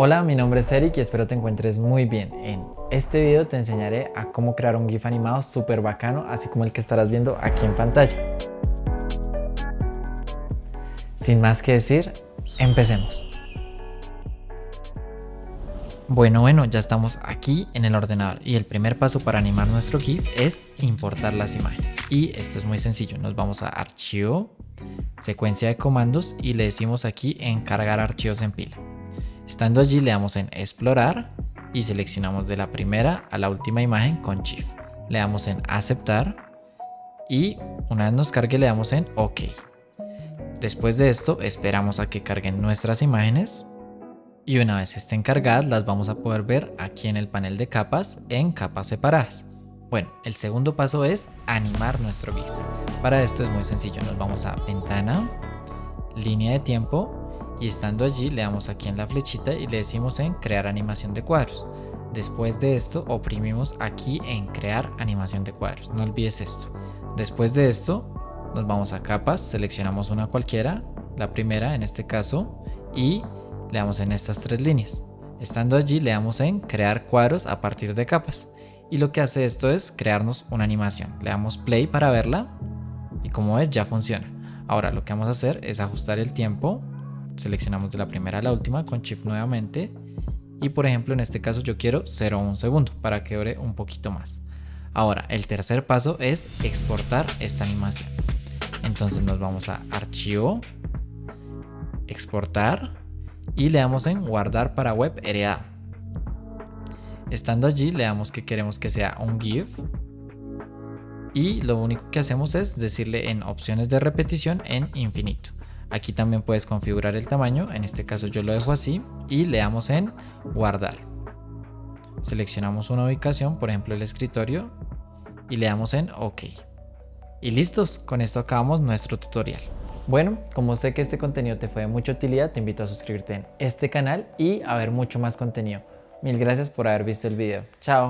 Hola, mi nombre es Eric y espero te encuentres muy bien. En este video te enseñaré a cómo crear un GIF animado súper bacano, así como el que estarás viendo aquí en pantalla. Sin más que decir, empecemos. Bueno, bueno, ya estamos aquí en el ordenador y el primer paso para animar nuestro GIF es importar las imágenes. Y esto es muy sencillo, nos vamos a Archivo, Secuencia de comandos y le decimos aquí en Cargar archivos en pila. Estando allí le damos en Explorar y seleccionamos de la primera a la última imagen con Shift. Le damos en Aceptar y una vez nos cargue le damos en OK. Después de esto esperamos a que carguen nuestras imágenes y una vez estén cargadas las vamos a poder ver aquí en el panel de capas en capas separadas. Bueno, el segundo paso es animar nuestro GIF. Para esto es muy sencillo, nos vamos a ventana, línea de tiempo y estando allí le damos aquí en la flechita y le decimos en crear animación de cuadros. Después de esto oprimimos aquí en crear animación de cuadros, no olvides esto. Después de esto nos vamos a capas, seleccionamos una cualquiera, la primera en este caso y le damos en estas tres líneas. Estando allí le damos en crear cuadros a partir de capas. Y lo que hace esto es crearnos una animación. Le damos play para verla y como ves ya funciona. Ahora lo que vamos a hacer es ajustar el tiempo. Seleccionamos de la primera a la última con Shift nuevamente. Y por ejemplo en este caso yo quiero 0,1 segundo para que dure un poquito más. Ahora el tercer paso es exportar esta animación. Entonces nos vamos a archivo, exportar y le damos en guardar para web heredado. Estando allí le damos que queremos que sea un GIF y lo único que hacemos es decirle en opciones de repetición en infinito. Aquí también puedes configurar el tamaño, en este caso yo lo dejo así y le damos en guardar. Seleccionamos una ubicación, por ejemplo el escritorio y le damos en OK. Y listos, con esto acabamos nuestro tutorial. Bueno, como sé que este contenido te fue de mucha utilidad, te invito a suscribirte en este canal y a ver mucho más contenido. Mil gracias por haber visto el video. Chao.